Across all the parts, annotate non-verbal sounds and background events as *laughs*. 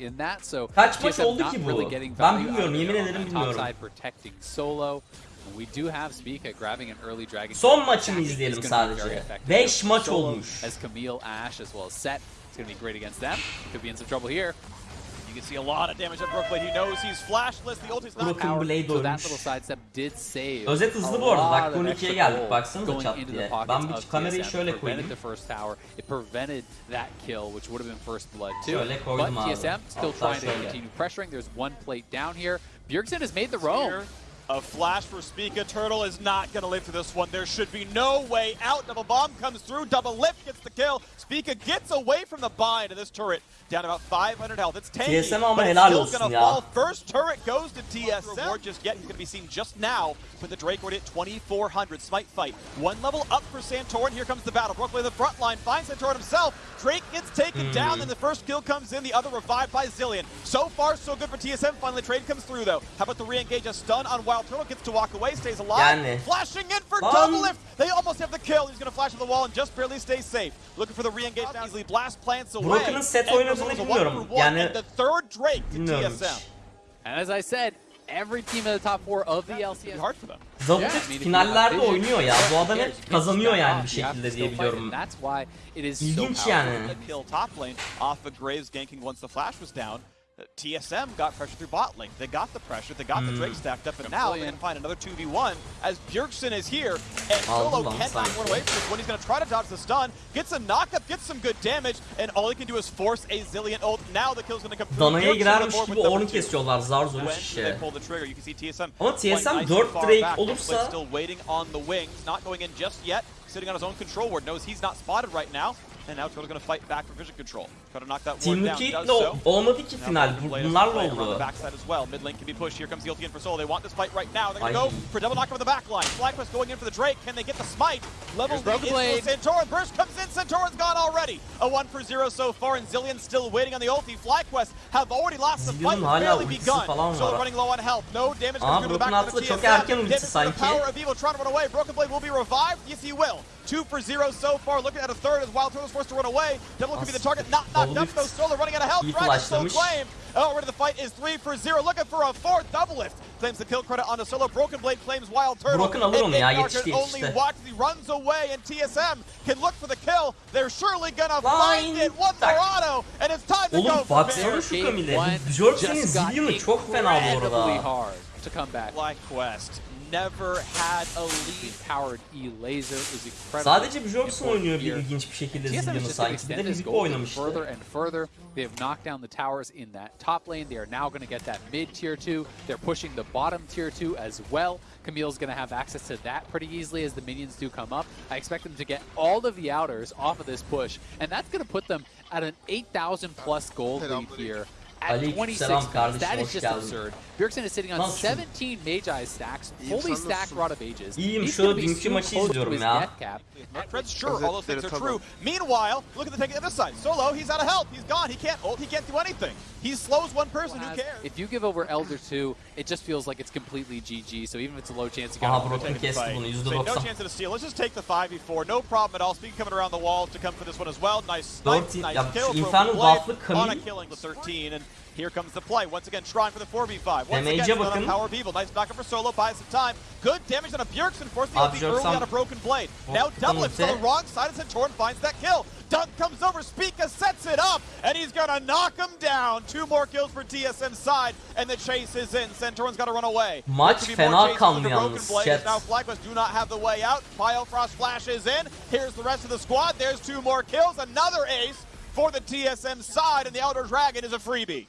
in that. So Kaç maç oldu not ki bu? really getting Ben value bilmiyorum, out yemin there ederim top bilmiyorum. side protecting solo. We do have Spica grabbing an early dragon. Son That is izleyelim sadece. very maç olmuş. As Camille, Ash, as well as Set. It's going to be great against them. Could be in some trouble here. You can see a lot of damage at Brookblade. He knows he's flashless. The ulti's not Broken powered. So that little sidestep did save. Özet hızlı a bu arada. lot Dakika of 12'ye extra geldik. gold Baksanıza going çat diye. the pockets Ben bir of kamerayı TSM. şöyle It koyayım. prevented the first tower. It prevented that kill, which would have been first blood too. Şöyle But koydum abi. TSM still Hatta trying to continue pressuring. There's one plate down here. Bjergsen has made the roam. Here, A flash for Spica. Turtle is not going to live through this one. There should be no way out. Double bomb comes through. Double lift gets the kill. Spica gets away from the bind of this turret. Down about 500 health. It's tanky, TSM ama but it's helal still gonna fall. First turret goes to TSM. Reward just yet. He's going to be seen just now with the Drake already at 2400. Smite fight. One level up for Santorin. Here comes the battle. Brooklyn in the front line finds Santorin himself. Drake gets taken hmm. down, and the first kill comes in. The other revived by Zillion. So far, so good for TSM. Finally, trade comes through, though. How about the re-engage? A stun on Wild Turtle. Gets to walk away, stays alive. Yani. Flashing in for Lan. double lift. They almost have the kill. He's going to flash to the wall and just barely stays safe. Looking for the re-engage now. Easily blast plants away. Broken'ın set And oynadığını goes a bilmiyorum. one for one, Yani- and the third Drake to Bilmiyorum TSM. And as I said, every team in the top four of the It'd LCS hard for them. Zavut Yeah, hep I mean, if you finallerde have oynuyor ya. Bu adam hep kazanıyor yani bir You have to şekilde diye biliyorum. That's why it is so İlginç powerful. yani. Kill top lane off of Graves ganking once the flash was down. TSM got pressure through bot lane. They got the pressure. They got the Hmm. Drake stacked up, and now they're going to find another 2v1 as Bjergsen is here. And Aldı Solo cannot run away from this one. He's going to try to dodge the stun. Gets a knockup, gets some good damage, and all he can do is force a Zillion ult. Now the kill's going to come through. Danaya Bjergsen on the girermiş board gibi with number onu two. kesiyorlar zar zor When iş they pull the trigger, you can see TSM. Ama playing TSM nice and 4 far Drake back. olursa- still waiting on the wings, not going in just yet. Sitting on his own control ward, knows he's not spotted right now. And now Turtle's going to fight back for vision control. Try to knock that ward down. Liquid'le Does so. olmadı ki final. Broken Bu- Blade is Bunlarla playing the oldu. backside as well. Mid lane can be pushed. Here comes the ulti in for Soul. They want this fight right now. They're going to Ay. go for double knock over the back line. FlyQuest going in for the Drake. Can they get the smite? Level Here's lead Broken is Blade. for Santorin. Burst comes in. Santorin's gone already. A 1 for 0 so far, and Zillion still waiting on the ulti. FlyQuest have already lost the fight. Hala barely begun. falan Soul var. running low on health. No damage Aa, comes through the Broken back of the aslında TSM. Damage from the power of evil trying to run away. Broken Blade will be revived. Yes, he will. Two for zero so far. Looking at a third as Wild Turtle's forced to run away. Devil could be the target. Not knocked Double up though. lift. Solo running out of health. İyi Dragon still flashlamış. claimed. Oh, already the fight is three for zero. Looking for a fourth double lift. Claims the kill credit on the solo. Broken Blade claims Wild Turtle. Broken alır And onu ya, Ignar yetişti, only yetişti. watch as he runs away and TSM can look for the kill. They're surely gonna find it. One more auto and it's time to go Oğlum for baksana Bear. şu Game Camille'e. one Björksen'in just got Zillion'u çok fena bu incredibly arada. hard to come back. FlyQuest never had a lead. Powered E laser is incredible. Sadece Björksen important oynuyor bir ilginç bir şekilde TSM is Zillion'u just going to sanki. Bir extend de this oynamıştı. further and further. They have knocked down the towers in that top lane. They are now going to get that mid tier two. They're pushing the bottom tier two as well. Camille's going to have access to that pretty easily as the minions do come up. I expect them to get all of the outers off of this push, and that's going to put them at an 8,000 plus gold lead here. At Aleyküm 26 selam minutes. That is just absurd. Bjergsen is sitting on 17 Magi stacks, İyiyim, fully stacked? Rod of Ages. İyiyim, He's şu gonna be dünkü soon maçı close to izliyorum his ya. death cap. Not Fred's sure all those things are true. Meanwhile, look at the take on the other side. Solo, he's out of health. He's gone. He can't ult. He can't do anything. He slows one person. Who cares? If you give over Elder 2, it just feels like it's completely GG. So even if it's a low chance, you Aha got Broken Taking the fight. no chance at a steal. Let's just take the 5v4. No problem at all. Speaking coming around the walls to come for this one as well. Nice snipe, nice kill. şu Broken Blade on a killing with 13. And here comes the play. Once again, trying for the 4v5. Once Damage'e again, bakın. Power of Evil. Nice knockup for Solo. Buys some time. Good damage on a Bjergsen. Forced the early on a Broken Blade. Now double it the wrong side as Santorin finds that kill. Dunk comes over. Spica sets it up. And he's going to knock him down. Two more kills for TSM side. And the chase is in. Santorin's got to run away. Maç There could be more fena chases kanlı with the Broken yalnız, Blade, chat. as Now FlyQuest do not have the way out. Biofrost flashes in. Here's the rest of the squad. There's two more kills. Another ace for the TSM side. And the Elder Dragon is a freebie.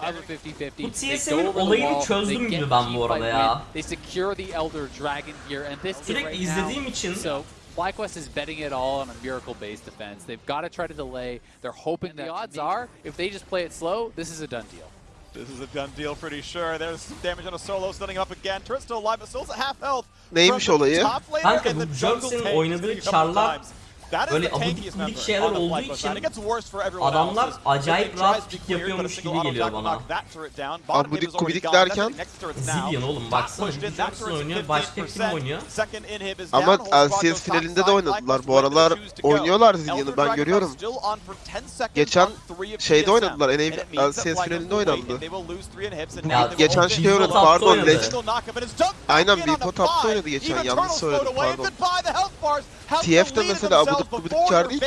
Have a 50-50. Bu They go over the olayını wall, çözdüm they gibi get ben team bu arada ya. win, They secure the Elder Dragon here, and this Sürekli right izlediğim now, için- So FlyQuest is betting it all on a miracle-based defense. They've got to try to delay. They're hoping that the odds are, if they just play it slow, this is a done deal. This is a done deal, pretty sure. There's some damage on a solo, stunning up again. Turret's still alive, but Solo's at half health. Neymiş From the olayı? top laner Kanka and bu the jungle tank. oynadığı Speaking a couple çarlar times. That is Böyle abidik şeyler olduğu için adamlar acayip rahat cleared, yapıyormuş gibi geliyor bana. Abidik. Next- derken? Zillion oğlum baksana. turret's oynuyor. 15%. Başka kim oynuyor? Ama LCS finalinde de oynadılar. Bu aralar oynuyorlar Zillion'u ben görüyorum. still on for 10 seconds Geçen şeyde oynadılar, LCS finalinde oynandı. will geçen şey oynadı, pardon, dunked Aynen, Top'ta five. oynadı geçen, yanlış söyledim, pardon. goodbye the health bars. Help TF de relieve mesela themselves gubidik before çar their değil ki.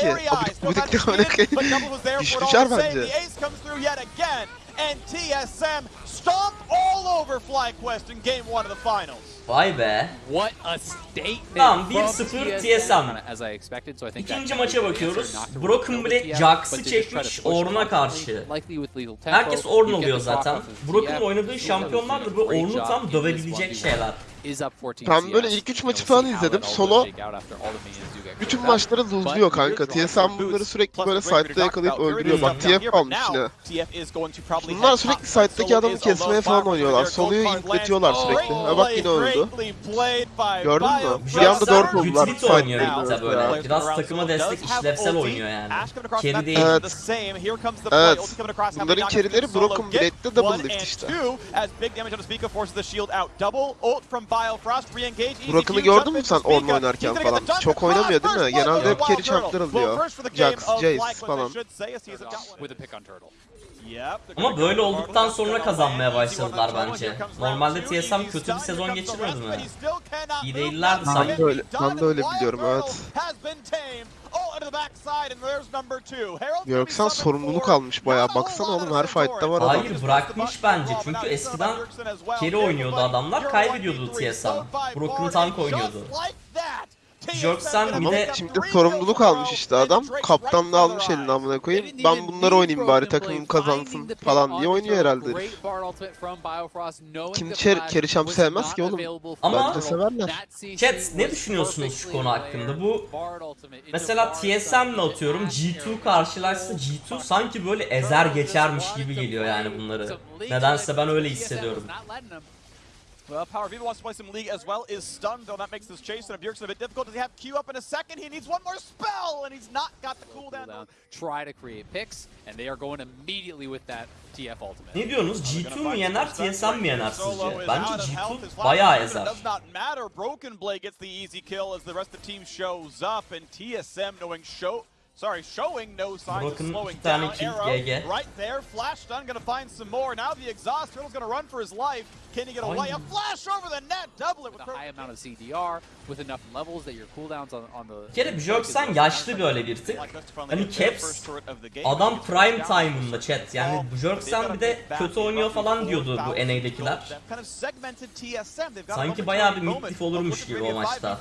oynadı. but Double was there Güçlü save. bence. The ace comes through yet again, and TSM stomp all over FlyQuest in game one of the finals. Vay be. What a statement Tamam, from 1-0 TSM. TSM. As I expected, so I think İkinci that maça bakıyoruz. Broken Blade Jax'ı çekmiş Ornn'a karşı. Likely with lethal tempo, Herkes Ornn oluyor zaten. TF. oynadığı şampiyonlar da bu Ornn'u tam dövebilecek 1v1. şeyler. Is up 14 Ben böyle ilk üç And maçı we'll falan izledim. Solo shake out after all the minions do get bütün maçları hızlıyor kanka. TSM bunları sürekli böyle site'da yakalayıp öldürüyor. Bak TF almış yine. Bunlar sürekli site'daki adamı kesmeye falan oynuyorlar. Solo'yu inkletiyorlar sürekli. Ha bak yine öldü. Gördün mü? Bir anda dört oldular Gütrit oynuyor site'da. Böyle. Biraz takıma destek işlevsel oynuyor yani. Carry değil. Evet. Evet. Bunların carry'leri Broken Blade'de double lift işte. Broken'ı gördün mü sen Ornn oynarken falan? Çok oynamıyor değil mi? Genelde hep carry chunk'lar alıyor. Jax, Jace falan. Ama böyle olduktan sonra kazanmaya başladılar bence. Normalde TSM kötü bir sezon geçirmedi mi? İyi değillerdi Ben sanki. de öyle, ben de öyle biliyorum evet. Björksen sorumluluk almış bayağı. Baksana oğlum her fight'ta var adam. Hayır bırakmış bence çünkü eskiden carry oynuyordu adamlar kaybediyordu TSM. Broken Tank oynuyordu. Björksen bir de şimdi sorumluluk almış işte adam. Kaptanlığı almış eline amına koyayım. Ben bunları oynayayım bari takımım kazansın falan diye oynuyor herhalde. Kim ker- Kerişam sevmez ki oğlum. Ama- Bence severler. Chat ne düşünüyorsunuz şu konu hakkında? Bu mesela TSM'le atıyorum G2 karşılaşsa G2 sanki böyle ezer geçermiş gibi geliyor yani bunları. Nedense ben öyle hissediyorum. Well, Power Viva wants to play some League as well. Is stunned, though that makes this chase and Bjergsen a bit difficult. Does he have Q up in a second? He needs one more spell, and he's not got the cooldown. Cooldown, try to create picks, and they are going immediately with that TF ultimate. Ne diyorsunuz? G2 mu yener, TSM mi yener sizce? Bence G2 bayağı ezer. Does not matter. Broken Blade gets the easy kill as the rest of the team shows up, and TSM knowing show. Sorry, showing no signs Broken of slowing down. kill, Arrow GG. right there. Flash stun gonna find some more. Now the exhaust turtle's gonna run for his life. Can he get away? Ay. A flash over the net. Double it with a high amount of CDR, with enough levels that your cooldowns on, on the... Bir kere Björksen yaşlı böyle bir tık. Hani Caps adam prime time'ında chat. Yani Björksen bir de kötü oynuyor falan diyordu bu NA'dekiler. Sanki bayağı bir mid-diff olurmuş gibi o maçta.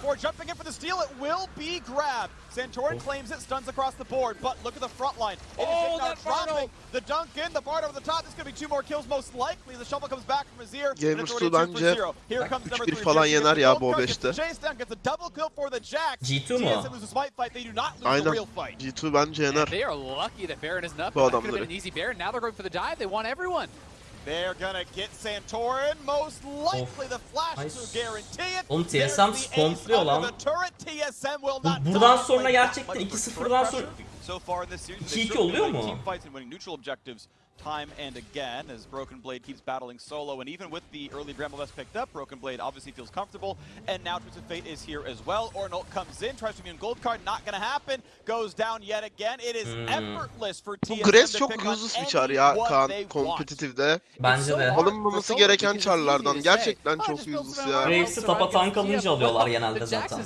Santorin claims it, stuns across the board, but look at the front line. It Oh, that dropping the dunk in, the Bard over the top. This could be two more kills most likely. The shovel comes back from Azir. And it's Gamers already two two for bence zero. Here comes number 3-1 three, falan yener ya bu gold card, gets the 5'te. chase down, gets a double kill for the Jax. G2 mu? Aynen. real fight. G2 bence yener. Bu adamları. they're going for the dive. They want everyone. They're gonna get Santorin. Most likely the flash to guarantee it. Oğlum TSM under lan. Bu- buradan sonra gerçekten that, 2-0'dan sonra So far in this series, 2-2 they've certainly oluyor mu? Time and again as Broken Blade keeps battling solo and even with the early Bramble Vest picked up, Broken Blade obviously feels comfortable and now Twisted Fate is here as well. Ornolt comes in, tries to be on gold card, not gonna happen, goes down yet again. It is Hmm. effortless for Bu TSM Grace to çok useless bir çar ya Kaan they want. kompetitifde. Bence de. Alınmaması gereken çarlardan. Gerçekten çok useless ya. Graves'i tapa tank alınca alıyorlar genelde The zaten. Coming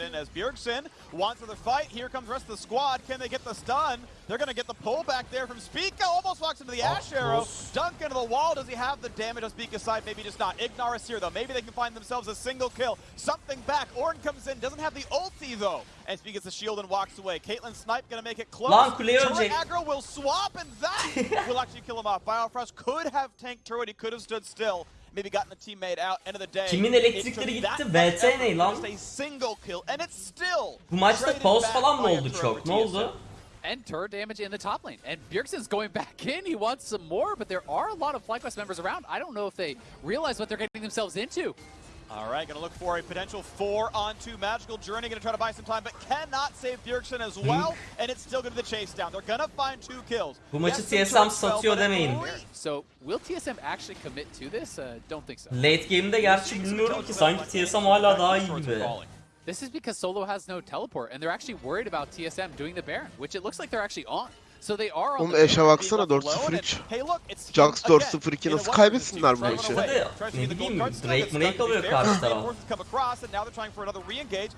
in as Bjergsen wants another fight. Here comes the rest of the squad. Can they get the stun? They're going to get the pull back there from Spica. Almost walks into the Ash Arrow. close. Dunk into the wall. Does he have the damage on Spica's side? Maybe just not. Ignar is here, though. Maybe they can find themselves a single kill. Something back. Orn comes in. Doesn't have the ulti, though. And Spica gets the shield and walks away. Caitlyn Snipe going to make it close. Lan Turret aggro will swap, and that *laughs* will actually kill him off. Biofrost could have tanked turret. He could have stood still. Maybe gotten a teammate out. End of the day. Kimin elektrikleri gitti? VT ne lan? a single kill, and it's still Bu maçta pause falan mı oldu çok? Ne oldu? TSM. And turret damage in the top lane. And Bjergsen's going back in. He wants some more, but there are a lot of FlyQuest members around. I don't know if they realize what they're getting themselves into. All right, gonna look for a potential four on two magical journey. Gonna try to buy some time, but cannot save Bjergsen as well. And it's still gonna be the chase down. They're gonna find two kills. Bu maçı Yes, TSM satıyor demeyin. So will TSM actually commit to this? Uh, don't think so. Late game'de gerçi bilmiyorum ki sanki TSM hala daha iyi gibi. This is because Solo has no teleport, and they're actually worried about TSM doing the Baron, which it looks like they're actually on. So they are on Oğlum the Eşe baksana 4-0-3. Jax 4-0-2 nasıl kaybetsinler bu maçı? İşte de ne bileyim Drake Murray kalıyor karşı taraf.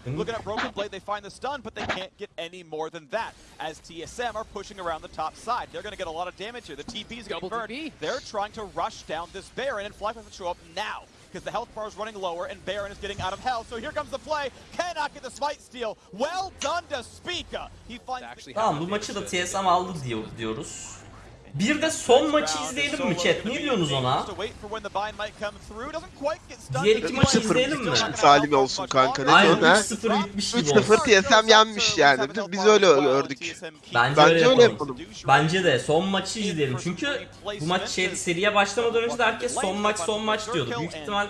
Looking at Broken Blade, they find the stun, but they can't get any more than that. As TSM are pushing around the top side, they're going to get a lot of damage here. The TP is going to Double burn. TP. They're trying to rush down this Baron, and Flash has to show up now. Because the health bar is running lower and Baron is getting out of health. So here comes the play. Cannot get the smite steal. Well done to Spica. He finds Tamam bu maçı da TSM aldı diyor, diyoruz. Bir de son maçı izleyelim mi chat? Ne diyorsunuz ona? Diğer iki maçı izleyelim mi? Salim olsun kanka, ne Aynen diyorsun ha? 3-0 bitmiş gibi olsun. 3-0 TSM yenmiş yani. Biz, biz öyle gördük. Bence, Bence öyle öyle yapalım. yapalım. Bence de son maçı izleyelim. Çünkü bu maç şey, seriye başlamadan önce de herkes son maç son maç diyordu. Büyük ihtimal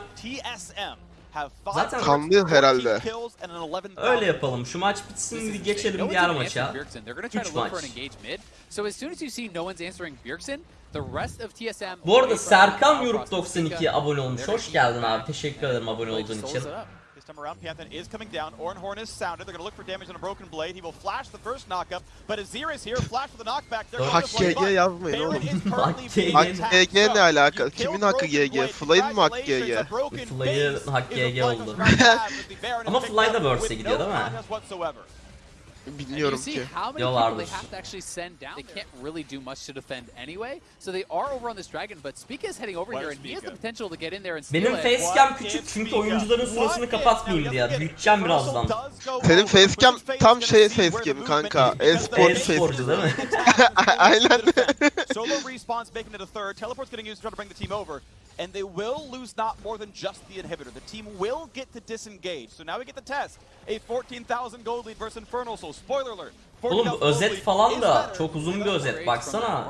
Zaten kanlı herhalde. öyle yapalım. Şu maç bitsin bir geçelim diğer maça. They're going to try Üç to look for maç. Bu arada Serkan and 92 Spica, abone olmuş. Hoş geldin abi. Teşekkür ederim abone olduğun için. This time around, Pantheon is coming down. Ornhorn is sounded. They're going to look for damage on a broken blade. He will flash the first knockup, but Azir is here. Flash for the knockback. They're Hak going to GG yazmayın Baron oğlum. is currently Hak being GG. Hak ne alaka? Kimin hakkı GG? Fly'ın mı hakkı GG? Fly'ın a GG oldu. Ama Fly da with gidiyor değil mi? Bilmiyorum you see ki. how many Diyorlardır. people they have to actually send down. They can't really do much to defend anyway. So they are over on this dragon, but Spica is heading over Where's here, and he has the Spica? potential to get in there and steal Benim facecam küçük çünkü oyuncuların sırasını kapatmayayım diye. Büyüteceğim birazdan. Senin facecam tam şey facecam kanka, e-spor E-sporcu değil mi? *laughs* Aynen. Solo respawns making it a third. Teleport's getting used to try to bring the team over. And they will lose not more than just the inhibitor. The team will get to disengage. So now we get the test. A 14,000 gold lead versus Infernal Soul. Spoiler alert. Oğlum bu 14,000 özet falan da çok uzun bir özet. Baksana.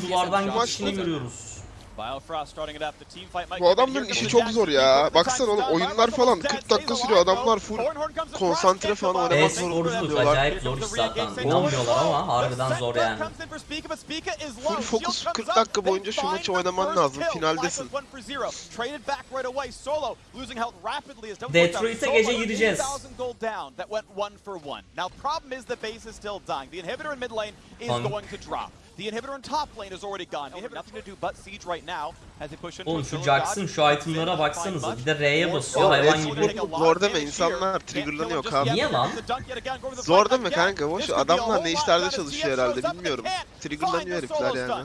TSM duvardan closer. görüyoruz. Biofrost starting it up. The team fight might Bu adamların işi çok zor ya. Baksana oğlum, oyunlar falan dead. 40 dakika sürüyor. Adamlar full konsantre falan the oynamak. E-sporcu diyorlar. acayip zor iş zaten. Bulamıyorlar ama harbiden zor yani. Full fokus 40 dakika boyunca şu maçı oynaman lazım. Finaldesin. Detroit'e gece gireceğiz. Tamam. The inhibitor in top lane is already gone. The nothing to do but siege right now as they push into Oğlum şu dodge. şu itemlara baksanıza. Bir de R'ye basıyor hayvan gibi. zor deme insanlar triggerlanıyor kanka. Niye lan? Zor deme kanka boş adamlar ne işlerde çalışıyor herhalde bilmiyorum. Triggerlanıyor herifler yani.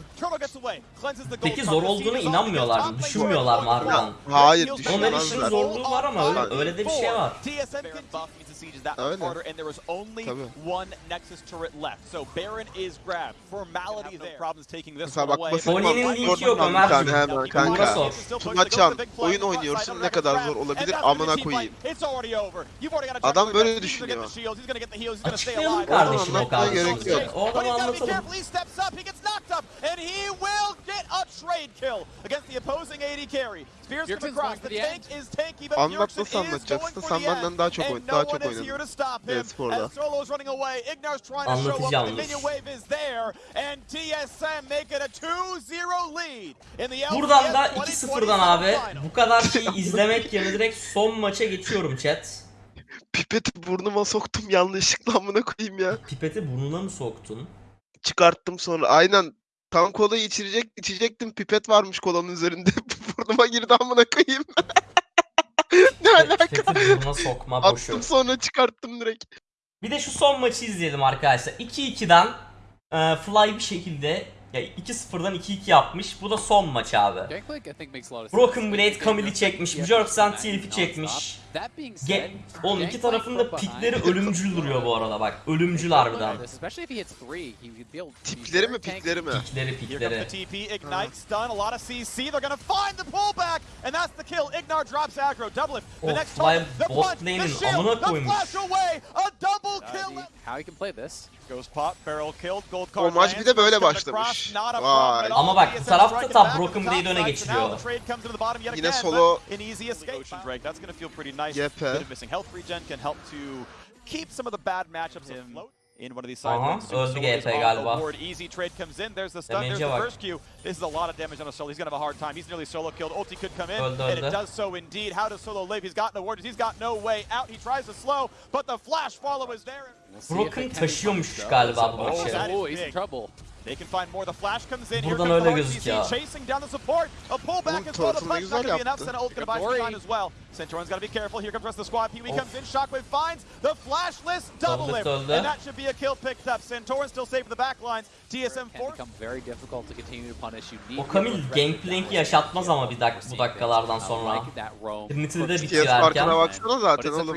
Peki zor olduğunu inanmıyorlar mı? Düşünmüyorlar mı harbiden? Hayır Onun her işin zorluğu var ama öyle, öyle de bir şey var. Öyle. And there was only Tabii. Mesela bak basit Bonnie'nin linki yok tane Ömerciğim. hemen kanka. Tunaçan oyun oynuyorsun. ne kadar zor olabilir? Amına koyayım. Adam böyle düşünüyor. Açıklayalım kardeşim o kardeşim. yok. O adamı anlatalım. Anlat nasıl anlatacaksın? Sen benden daha çok oyn- daha çok oynadın. E-sporda. Anlatacağım dur. Buradan da 2-0'dan abi bu kadar şeyi izlemek yerine direkt son maça geçiyorum chat. Pipeti burnuma soktum yanlışlıkla amına koyayım ya. Pipeti burnuna mı soktun? Çıkarttım sonra. Aynen. Tam kolayı içirecek, içecektim. Pipet varmış kolanın üzerinde. Burnuma girdi amına koyayım. *laughs* ne alaka? Burnuna sokma boşu. Attım sonra çıkarttım direkt. Bir de şu son maçı izleyelim arkadaşlar. 2-2'den e, Fly bir şekilde ya 2-0'dan 2-2 yapmış. Bu da son maç abi. Broken. Blade Camille'i çekmiş. Björksen Tilf'i çekmiş. Ge Oğlum iki Gangplank tarafın da from pikleri ölümcül duruyor bu arada bak. Ölümcül harbiden. Tipleri mi pikleri mi? Pikleri pikleri. of CC. They're gonna find the pullback, and that's the kill. Ignar drops aggro, double it. The next Fly bot punch, the lane'in shield, amına the koymuş. flash away, a double kill. How he can play this. Ghost pop, barrel killed, gold O card maç bir de böyle başlamış. not a Vay. Ama bak, bu tarafta back Broken with the Blade öne top side, geçiriyor. so now the trade comes into the bottom yet Yine solo-. Yepe. Bit of missing health regen can help to keep some of the bad matchups afloat. In one of these side Aha, lanes. Super öldü Solar GP is on galiba. the board. Easy trade comes in. There's the stun. There's Damage'e the first Q. This is a lot of damage on a solo. He's gonna have a hard time. He's nearly solo killed. Ulti could come in, Öldü, and öldü. it does so indeed. How does Solo live? He's got no warders. He's got no way out. He tries to slow, but the flash follow is there. We'll Broken it can taşıyormuş galiba bu Oh, maçı. Oh, he's in big. trouble. They can find more. The flash comes in. Here Buradan öyle gözüküyor. chasing down the support. A pullback Oğlum, turret'ını punch güzel yaptı. Senna ult gonna buy some Glory. time as well. Centurion's gotta be careful. Here comes the rest of the squad. Pee-wee Of. comes in. Shockwave finds the flashless double öldü. And that should be a kill picked up. Centurion still safe for the backlines. TSM Can become very difficult to continue to punish. You need O to that way. yaşatmaz ama bir dak bu dakikalardan sonra. Trinity'de de bitirerken. farkına baksana But zaten it's a oğlum.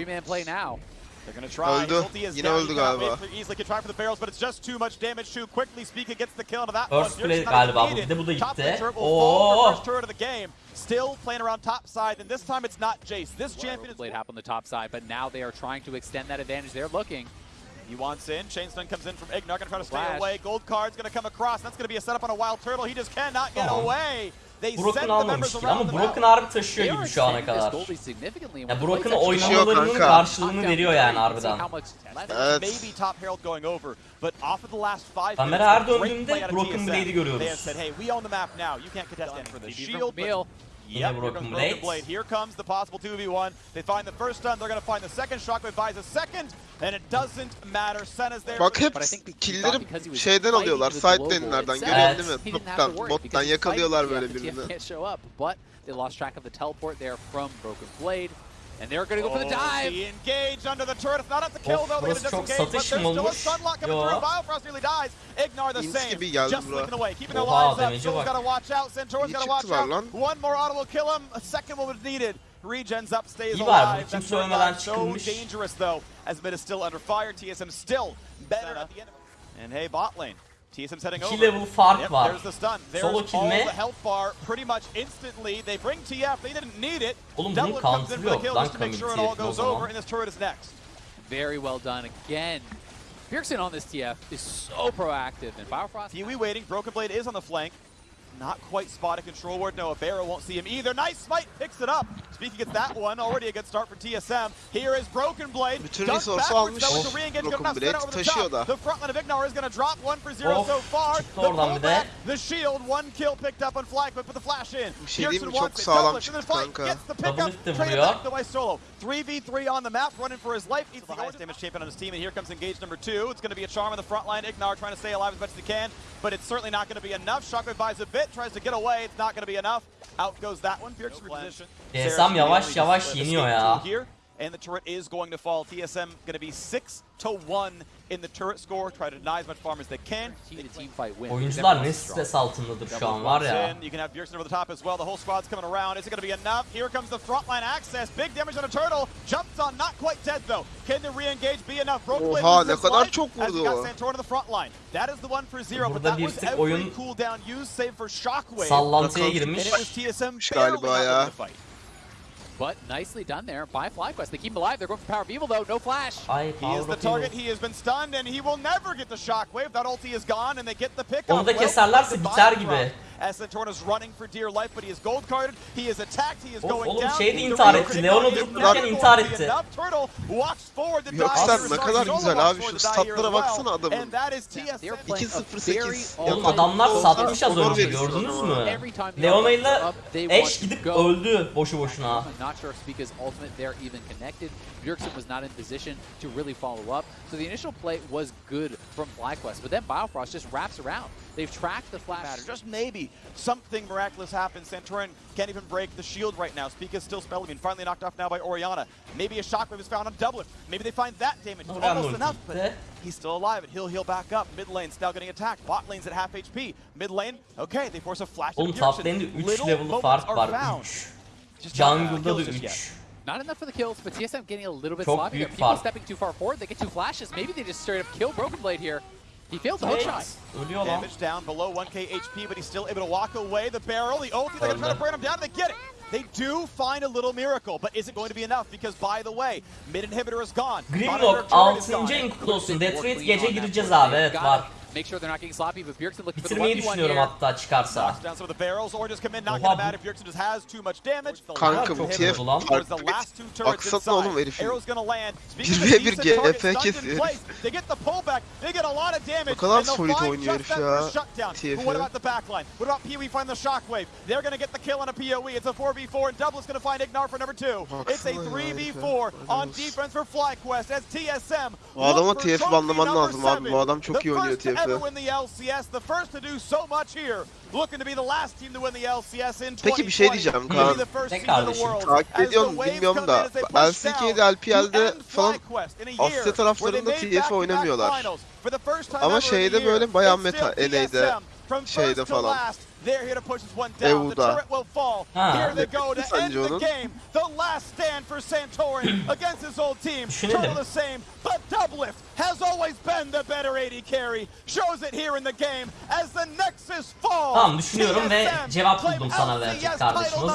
Three-man play now. They're gonna try. Öldü. Is Yine down. öldü galiba. Easily can try for the barrels, but it's just too much damage too quickly. Speaker gets the kill into that First one. play Bjergsen's not galiba bu. Bir de bu da Top gitti. lane turret will fall for Oo. Oh. first turret of the game. Still playing around top side, and this time it's not Jace. This champion is Blade happened on the top side, but now they are trying to extend that advantage. They're looking. He wants in. Chain stun comes in from Ignar. Gonna try to stay Flash. away. Gold card's gonna come across. That's gonna be a setup on a wild turtle. He just cannot get Tamam. away. Members almamıştır ama map. harbi taşıyor gibi şu ana kadar. Ya Taşıyor oynamalarının kanka. karşılığını veriyor yani harbiden. Evet. Kamera her Broken TSM. Blade'i görüyoruz. Yep, here Broken comes Blade. Broken Blade. Here comes the possible 2v1. They find the first stun. They're to find the second. Shockwave buys a second, and it doesn't matter. Senna's there. Bak hep But I think killleri because he was şeyden alıyorlar. Side lane'lerden. Görüyorsun değil mi? Toptan, bottan yakalıyorlar böyle birini. they lost track of the teleport there from Broken Blade. And they're going to go for the Oh, dive. he engaged under the turret. It's not up to kill, Of, though. They're going to çok disengage, but there's still a olmuş? stunlock coming Yo. through. Biofrost nearly dies. Ignar the same. gibi Just bura. looking away. Keeping their Oha, lives up. damage'e Soul's bak. got to watch out. Centaur's İyi got to watch out. One more auto will kill him. A second one was needed. Regens up, stays İyi var, bu alive. kimse That turret ölmeden line so dangerous, though, as mid is still under fire. TSM still better at the end. of. And hey, bot lane. TSM's heading 2 over. level fark Yep, var. there's the stun. There's Solo all the health bar pretty much instantly. They bring TF. They didn't need it. Oğlum bunun comes in for the counter'ı kill yok lan just to make sure it Kamil all TF'in o goes zaman. over, and this turret is next. Very well done again. Bjergsen on this TF is so proactive, and Biofrost. Pee-wee waiting. Broken Blade is on the flank. Not quite spotted control ward. No, Barrow won't see him either. Nice smite picks it up. Speaking gets that one. Already a good start for TSM. Here is Broken Blade. Bütün backwards, almış. though, with Of, the re-engage Broken coming out, Blade Senna over the top. da. The front line of Ignar is going to drop one for zero Of, so far. çıktı The oradan bir pullback, the shield, one kill picked up on flag, but put the flash in. Bir şey? Pearson Çok wants it. sağlam Doublet in the fight, kanka. Gets the Double pickup. lift de Trade it vuruyor. back to Solo. 3v3 on the map, running for his life. He's the highest damage champion on his team, and here comes engage number two. It's going to be a charm on the front line. Ignar trying to stay alive as much as he can, but it's certainly not going to be enough. Shockwave buys a bit, tries to get away. It's not going to be enough. Out goes that one. Bjergsen reposition. TSM yavaş yavaş yeniyor ya. Here, and the turret is going to fall. TSM going to be 6 to 1 in the turret score. Try to deny as much farm as they can. Team to team fight win. Oyuncular ne stres altındadır şu an var ya. You can have Bjergsen over the top as well. The whole squad's coming around. Is it going to be enough? Here comes the frontline access. Big damage on a turtle. Jumps on, not quite dead though. Can the re-engage be enough? Broken Blade Oha, loses ne his kadar life çok as he vurdu got o. Santorin to the front line. That is the one for zero, but that was every cooldown used save for Shockwave. Sallantıya and girmiş. it was TSM Galiba barely ya. out of the fight. But nicely done there by FlyQuest. They keep him alive. They're going for Power of Evil, though. No flash. Ay He is the target. Evil. He has been stunned, and he will never get the shockwave. That ulti is gone, and they get the pick. Onu da keserlerse biter gibi. As Santorna's running for dear life, but he is gold carded. He is attacked. He is Oğlum- going oğlum down. şey de intihar etti. durdururken to be intihar enough. etti. Turtle walks forward to Yok die. sen Sorry, ne kadar güzel abi. Şu statlara baksana adamın. And that is They're TSM. playing a 2-0-8. very Oğlum adamlar satmış az önce gördünüz mü? Eş want to gidip öldü boşu boşuna. Bjergsen was not in position to really follow up. So the initial play was good from FlyQuest, but then Biofrost just wraps around. They've tracked the flash. matter. Just maybe something miraculous happens. Santorin can't even break the shield right now. Spica's still spelling and finally knocked off now by Oriana. Maybe a shockwave is found on Dublin. Maybe they find that damage. Oradan Almost enough, but gitti. he's still alive and he'll heal back up. Mid lane's now getting attacked. Bot lane's at half HP. Mid lane, okay, they force a flash. Oğlum into top Bjergsen. lane'de 3 Little level moments fark are var. found. 3. Just not enough Jungle'da da just yet. 3. Not enough for the kills, but TSM getting a little bit Çok sloppy People fark. stepping too far forward. They get two flashes. Maybe they just straight up kill Broken Blade here. He fails the hook shot. Ölüyor lan. Damage down below 1k HP, but he's still able to walk away. The barrel, the ulti, they're gonna try to Öldü. burn him down. They get it. they do find a little miracle, but is it going to be enough? Because by the way, mid inhibitor is gone. Grimlock Monitor turret is 6. gone. ayın kutlu olsun. Detroit gece gireceğiz abi evet var. Make sure they're not getting sloppy, but Bjergsen looking for the Bitirmeyi 1v1 düşünüyorum here. hatta çıkarsa. Knocks down some of the barrels or just come in knocking Oha, bu- if Bjergsen just has too much damage. The Kanka bu TF farklı the bir last two turrets Baksana oğlum herifin. Arrow's gonna land. Speaking of 1v1 decent targets, GF stunned kesiyor in herif. place. They get the pullback. They get a lot of damage. Ne kadar solid oynuyor herif ya. first shutdown. TF'i. But what about the backline? What about Pee Wee find the shockwave? They're gonna get the kill on a PoE. It's a 4v4 and Doublet's gonna find Ignar for number two. It's a Baksana ya 3v4 herife. on defense for FlyQuest as TSM. Bu adama trophy banlaman lazım abi. Bu adam çok iyi oynuyor first to ever TF'i. win the LCS, the first to do so much here. Looking to be the last team to win the LCS in 2020. Peki bir şey diyeceğim Maybe Kaan. Ne kardeşim? Takip waves bilmiyorum da LCK'de, down LPL'de falan Asya taraflarında TF oynamıyorlar. Ama şeyde böyle bayağı meta, NA'de, şeyde falan. Last, they're here to push this one down. The turret will fall. Ha. Here they go to end the game. The last stand for Santorin *clears throat* against his old team. Düşünelim. Total the same, but Doublift has always been the better AD carry. Shows it here in the game as the Nexus falls. Tamam düşünüyorum ve TSM cevap claim buldum sana verecek kardeşim.